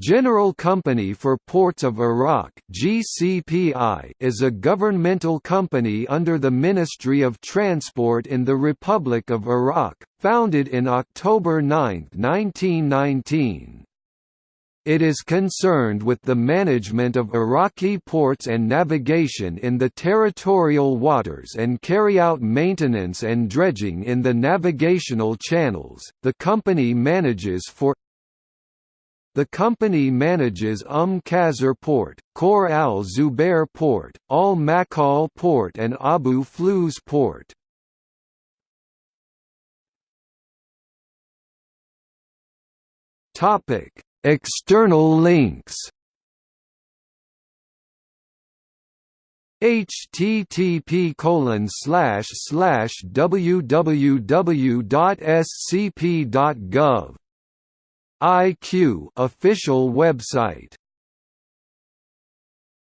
General Company for Ports of Iraq (GCPI) is a governmental company under the Ministry of Transport in the Republic of Iraq, founded in October 9, 1919. It is concerned with the management of Iraqi ports and navigation in the territorial waters and carry out maintenance and dredging in the navigational channels. The company manages for the company manages Umm Qasr Port, Khor al Zubair Port, Al Makal Port and Abu Flus Port. Topic: External links. http colon slash slash www.scp.gov IQ official website